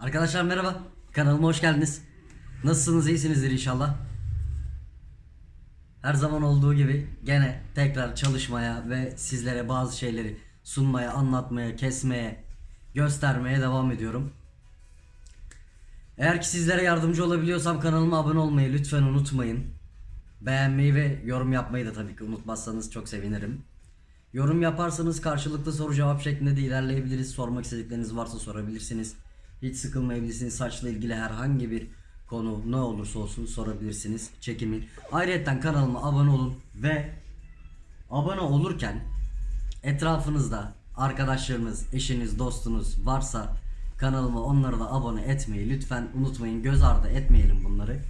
Arkadaşlar merhaba. Kanalıma hoş geldiniz. Nasılsınız? İyisinizdir inşallah. Her zaman olduğu gibi gene tekrar çalışmaya ve sizlere bazı şeyleri sunmaya, anlatmaya, kesmeye, göstermeye devam ediyorum. Eğer ki sizlere yardımcı olabiliyorsam kanalıma abone olmayı lütfen unutmayın. Beğenmeyi ve yorum yapmayı da tabii ki unutmazsanız çok sevinirim. Yorum yaparsanız karşılıklı soru cevap şeklinde de ilerleyebiliriz. Sormak istedikleriniz varsa sorabilirsiniz. Hiç sıkılmayabilirsiniz. Saçla ilgili herhangi bir konu ne olursa olsun sorabilirsiniz. Çekimin. Ayrıca kanalıma abone olun ve abone olurken etrafınızda arkadaşlarınız, eşiniz, dostunuz varsa kanalıma onları da abone etmeyi lütfen unutmayın. Göz ardı etmeyelim bunları.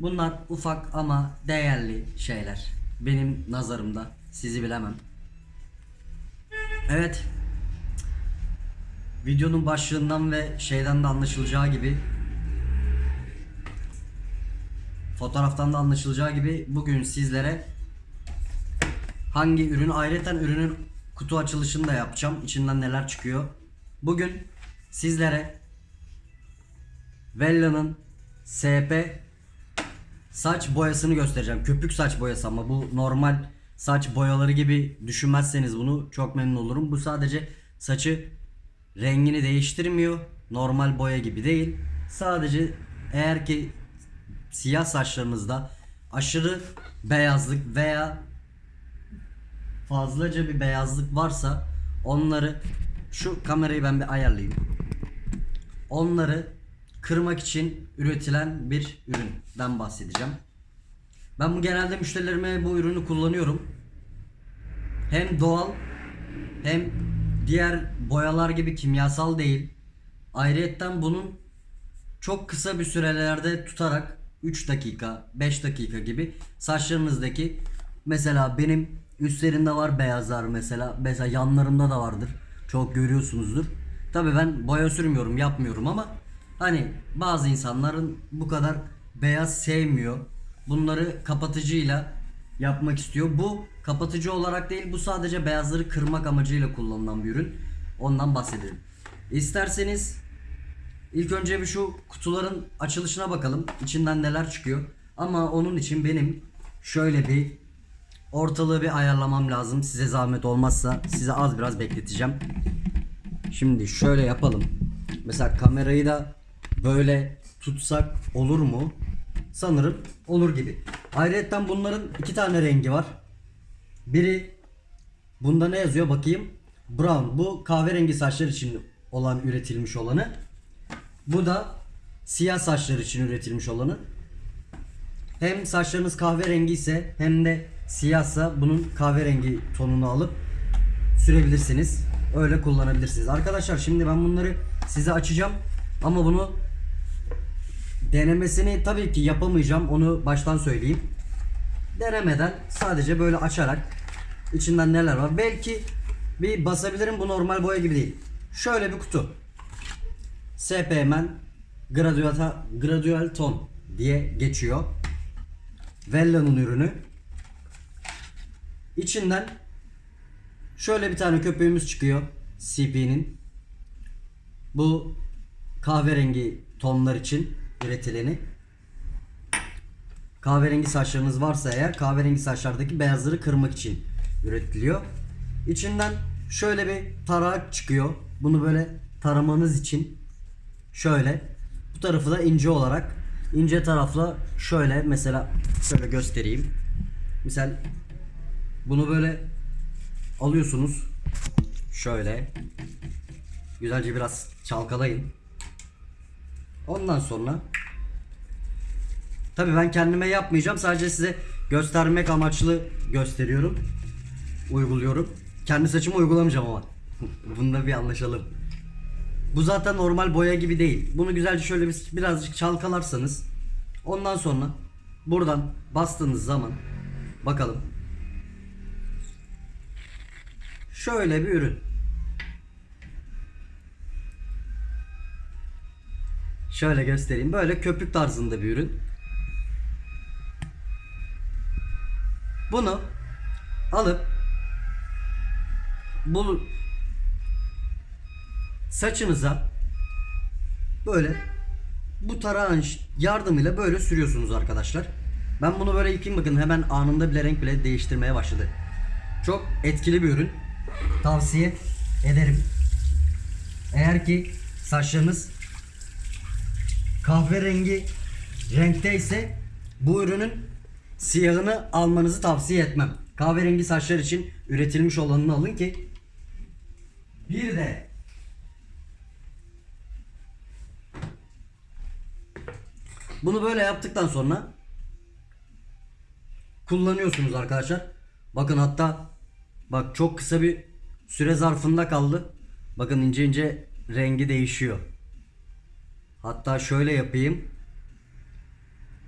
Bunlar ufak ama değerli şeyler. Benim nazarımda. Sizi bilemem. Evet. Videonun başlığından ve şeyden de anlaşılacağı gibi fotoğraftan da anlaşılacağı gibi bugün sizlere hangi ürün ayrıca ürünün kutu açılışını da yapacağım. İçinden neler çıkıyor. Bugün sizlere Vella'nın SP saç boyasını göstereceğim. Köpük saç boyası ama bu normal saç boyaları gibi düşünmezseniz bunu çok memnun olurum. Bu sadece saçı rengini değiştirmiyor. Normal boya gibi değil. Sadece eğer ki siyah saçlarınızda aşırı beyazlık veya fazlaca bir beyazlık varsa onları şu kamerayı ben bir ayarlayayım. Onları kırmak için üretilen bir üründen bahsedeceğim. Ben bu genelde müşterilerime bu ürünü kullanıyorum. Hem doğal hem diğer boyalar gibi kimyasal değil. Ayrıyetten bunun çok kısa bir sürelerde tutarak 3 dakika, 5 dakika gibi saçlarınızdaki mesela benim üstlerinde var beyazlar mesela mesela yanlarımda da vardır. Çok görüyorsunuzdur. Tabi ben boya sürmüyorum, yapmıyorum ama hani bazı insanların bu kadar beyaz sevmiyor. Bunları kapatıcıyla yapmak istiyor. Bu kapatıcı olarak değil, bu sadece beyazları kırmak amacıyla kullanılan bir ürün. Ondan bahsedelim. İsterseniz ilk önce bir şu kutuların açılışına bakalım. İçinden neler çıkıyor. Ama onun için benim şöyle bir ortalığı bir ayarlamam lazım. Size zahmet olmazsa size az biraz bekleteceğim. Şimdi şöyle yapalım. Mesela kamerayı da böyle tutsak olur mu? Sanırım olur gibi. Ayrıca bunların iki tane rengi var. Biri bunda ne yazıyor bakayım. Brown. Bu kahverengi saçlar için olan üretilmiş olanı. Bu da siyah saçlar için üretilmiş olanı. Hem saçlarınız kahverengi ise hem de siyahsa bunun kahverengi tonunu alıp sürebilirsiniz. Öyle kullanabilirsiniz. Arkadaşlar şimdi ben bunları size açacağım. Ama bunu denemesini tabii ki yapamayacağım. Onu baştan söyleyeyim. Denemeden sadece böyle açarak içinden neler var. Belki bir basabilirim. Bu normal boya gibi değil. Şöyle bir kutu. SPM'en Gradual, Gradual Ton diye geçiyor. Vella'nın ürünü. İçinden şöyle bir tane köpüğümüz çıkıyor. CP'nin. Bu kahverengi tonlar için üretileni. Kahverengi saçlarınız varsa eğer kahverengi saçlardaki beyazları kırmak için üretiliyor. İçinden şöyle bir tarak çıkıyor. Bunu böyle taramanız için şöyle bu tarafı da ince olarak ince tarafla şöyle mesela şöyle göstereyim. Misal bunu böyle alıyorsunuz. Şöyle güzelce biraz çalkalayın. Ondan sonra Tabi ben kendime yapmayacağım. Sadece size göstermek amaçlı gösteriyorum. Uyguluyorum. Kendi saçımı uygulamayacağım ama. Bunda bir anlaşalım. Bu zaten normal boya gibi değil. Bunu güzelce şöyle bir, birazcık çalkalarsanız ondan sonra buradan bastığınız zaman bakalım. Şöyle bir ürün. Şöyle göstereyim. Böyle köpük tarzında bir ürün. Bunu alıp bu saçınıza böyle bu tarağın yardımıyla böyle sürüyorsunuz arkadaşlar. Ben bunu böyle yıkayayım bakın hemen anında bile renk bile değiştirmeye başladı. Çok etkili bir ürün. Tavsiye ederim. Eğer ki saçlarınız kahverengi renkteyse bu ürünün siyahını almanızı tavsiye etmem. Kahverengi saçlar için üretilmiş olanını alın ki bir de bunu böyle yaptıktan sonra kullanıyorsunuz arkadaşlar. Bakın hatta bak çok kısa bir süre zarfında kaldı. Bakın ince ince rengi değişiyor. Hatta şöyle yapayım.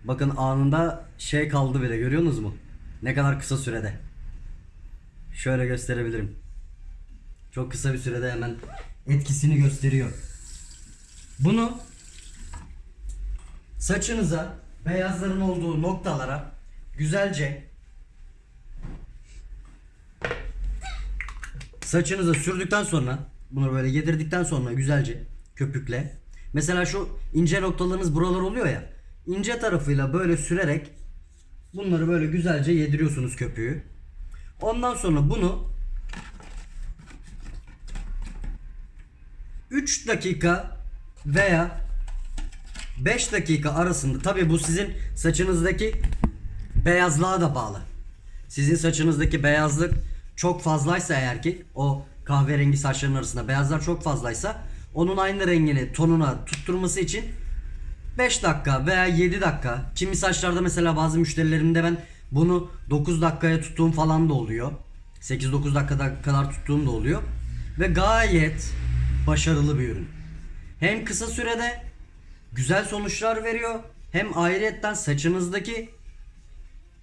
Bakın anında şey kaldı bile görüyorsunuz mu? Ne kadar kısa sürede. Şöyle gösterebilirim. Çok kısa bir sürede hemen etkisini gösteriyor. Bunu saçınıza beyazların olduğu noktalara güzelce saçınıza sürdükten sonra bunu böyle yedirdikten sonra güzelce köpükle mesela şu ince noktalarınız buralar oluyor ya ince tarafıyla böyle sürerek bunları böyle güzelce yediriyorsunuz köpüğü. Ondan sonra bunu 3 dakika veya 5 dakika arasında tabi bu sizin saçınızdaki beyazlığa da bağlı. Sizin saçınızdaki beyazlık çok fazlaysa eğer ki o kahverengi saçların arasında beyazlar çok fazlaysa onun aynı rengini tonuna tutturması için 5 dakika veya 7 dakika kimi saçlarda mesela bazı müşterilerimde ben bunu 9 dakikaya tuttuğum falan da oluyor. 8-9 dakikada kadar tuttuğum da oluyor. Ve gayet başarılı bir ürün. Hem kısa sürede güzel sonuçlar veriyor hem ayrıyetten saçınızdaki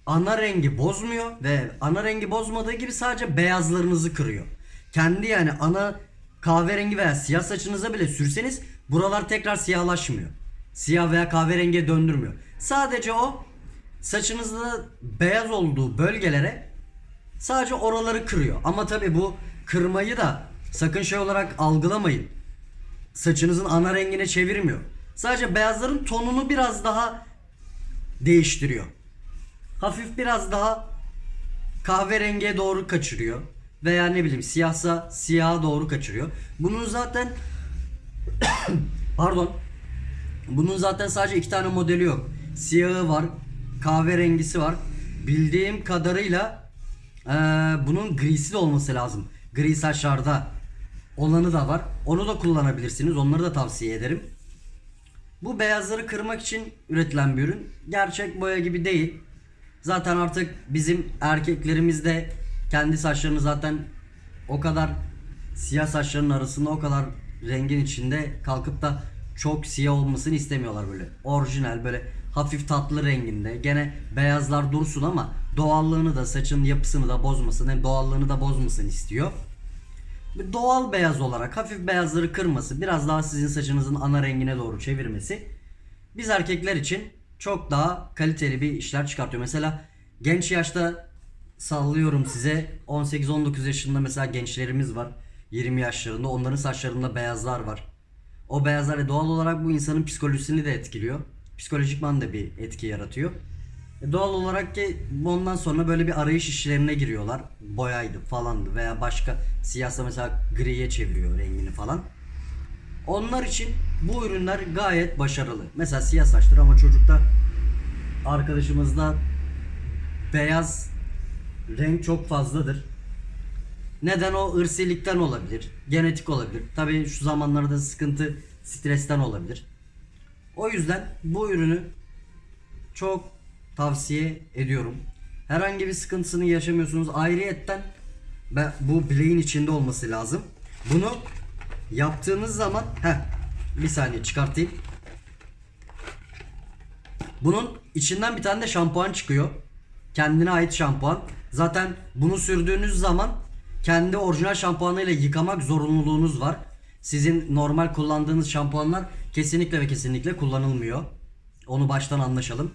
ana rengi bozmuyor ve ana rengi bozmadığı gibi sadece beyazlarınızı kırıyor. Kendi yani ana kahverengi veya siyah saçınıza bile sürseniz buralar tekrar siyahlaşmıyor. Siyah veya kahverengiye döndürmüyor. Sadece o saçınızda beyaz olduğu bölgelere sadece oraları kırıyor. Ama tabi bu kırmayı da sakın şey olarak algılamayın. Saçınızın ana rengine çevirmiyor. Sadece beyazların tonunu biraz daha değiştiriyor hafif biraz daha kahverengiye doğru kaçırıyor. Veya ne bileyim siyahsa siyaha doğru kaçırıyor. Bunun zaten pardon bunun zaten sadece iki tane modeli yok. Siyahı var, kahverengisi var. Bildiğim kadarıyla eee, bunun grisi de olması lazım. Gri saçlarda olanı da var. Onu da kullanabilirsiniz. Onları da tavsiye ederim. Bu beyazları kırmak için üretilen bir ürün. Gerçek boya gibi değil. Zaten artık bizim erkeklerimiz de kendi saçlarını zaten o kadar siyah saçların arasında o kadar rengin içinde kalkıp da çok siyah olmasını istemiyorlar böyle. Orijinal böyle hafif tatlı renginde. Gene beyazlar dursun ama doğallığını da saçın yapısını da bozmasın hem doğallığını da bozmasın istiyor. Bir Doğal beyaz olarak hafif beyazları kırması, biraz daha sizin saçınızın ana rengine doğru çevirmesi biz erkekler için çok daha kaliteli bir işler çıkartıyor. Mesela genç yaşta sallıyorum size 18-19 yaşında mesela gençlerimiz var. 20 yaşlarında onların saçlarında beyazlar var. O beyazlar ve doğal olarak bu insanın psikolojisini de etkiliyor. Psikolojikman da bir etki yaratıyor. E Doğal olarak ki ondan sonra böyle bir arayış işlerine giriyorlar. Boyaydı falandı veya başka siyahsa mesela griye çeviriyor rengini falan. Onlar için bu ürünler gayet başarılı. Mesela siyah saçtır ama çocukta arkadaşımızda beyaz renk çok fazladır. Neden o ırsilikten olabilir, genetik olabilir. Tabii şu zamanlarda sıkıntı stresten olabilir. O yüzden bu ürünü çok tavsiye ediyorum. Herhangi bir sıkıntısını yaşamıyorsunuz. Ayrıyetten bu bileğin içinde olması lazım. Bunu yaptığınız zaman heh, bir saniye çıkartayım. Bunun içinden bir tane de şampuan çıkıyor. Kendine ait şampuan. Zaten bunu sürdüğünüz zaman kendi orijinal şampuanıyla yıkamak zorunluluğunuz var. Sizin normal kullandığınız şampuanlar kesinlikle ve kesinlikle kullanılmıyor. Onu baştan anlaşalım.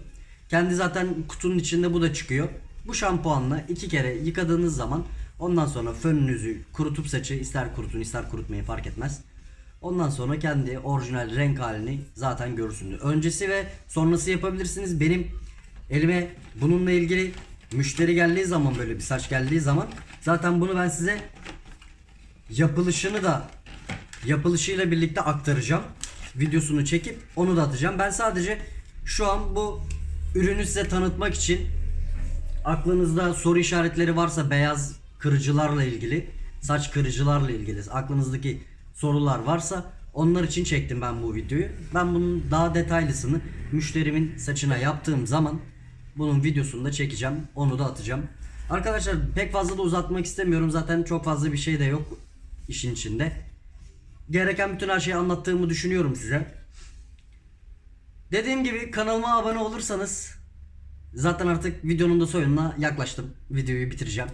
Kendi zaten kutunun içinde bu da çıkıyor. Bu şampuanla iki kere yıkadığınız zaman ondan sonra fönünüzü kurutup saçı ister kurutun ister kurutmayın fark etmez. Ondan sonra kendi orijinal renk halini zaten görürsünüz. Öncesi ve sonrası yapabilirsiniz. Benim elime bununla ilgili müşteri geldiği zaman böyle bir saç geldiği zaman zaten bunu ben size yapılışını da yapılışıyla birlikte aktaracağım. Videosunu çekip onu da atacağım. Ben sadece şu an bu ürünü size tanıtmak için aklınızda soru işaretleri varsa beyaz kırıcılarla ilgili, saç kırıcılarla ilgili aklınızdaki sorular varsa onlar için çektim ben bu videoyu. Ben bunun daha detaylısını müşterimin saçına yaptığım zaman bunun videosunu da çekeceğim. Onu da atacağım. Arkadaşlar pek fazla da uzatmak istemiyorum. Zaten çok fazla bir şey de yok işin içinde. Gereken bütün her şeyi anlattığımı düşünüyorum size. Dediğim gibi kanalıma abone olursanız zaten artık videonun da sonuna yaklaştım. Videoyu bitireceğim.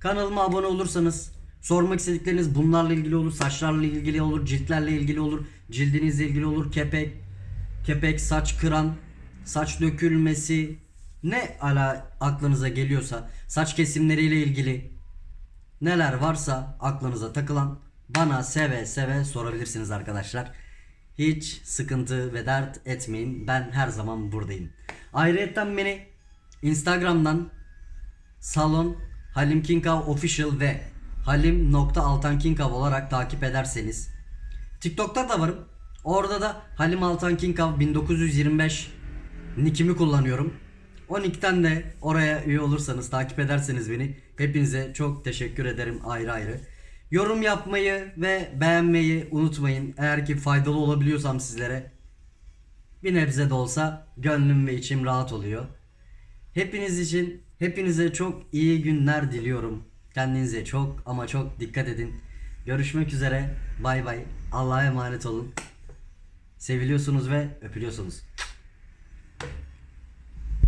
Kanalıma abone olursanız sormak istedikleriniz bunlarla ilgili olur, saçlarla ilgili olur, ciltlerle ilgili olur, cildinizle ilgili olur, kepek, kepek, saç kıran, saç dökülmesi ne ala aklınıza geliyorsa, saç kesimleriyle ilgili neler varsa aklınıza takılan bana seve seve sorabilirsiniz arkadaşlar. Hiç sıkıntı ve dert etmeyin. Ben her zaman buradayım. Ayrıca beni Instagram'dan salon Halim Kinkav official ve halim.altankinkav olarak takip ederseniz TikTok'ta da varım. Orada da Halim Altan Kinkav 1925 nickimi kullanıyorum. O nickten de oraya üye olursanız, takip ederseniz beni hepinize çok teşekkür ederim ayrı ayrı. Yorum yapmayı ve beğenmeyi unutmayın. Eğer ki faydalı olabiliyorsam sizlere bir nebze de olsa gönlüm ve içim rahat oluyor. Hepiniz için hepinize çok iyi günler diliyorum. Kendinize çok ama çok dikkat edin. Görüşmek üzere. Bay bay. Allah'a emanet olun. Seviliyorsunuz ve öpülüyorsunuz.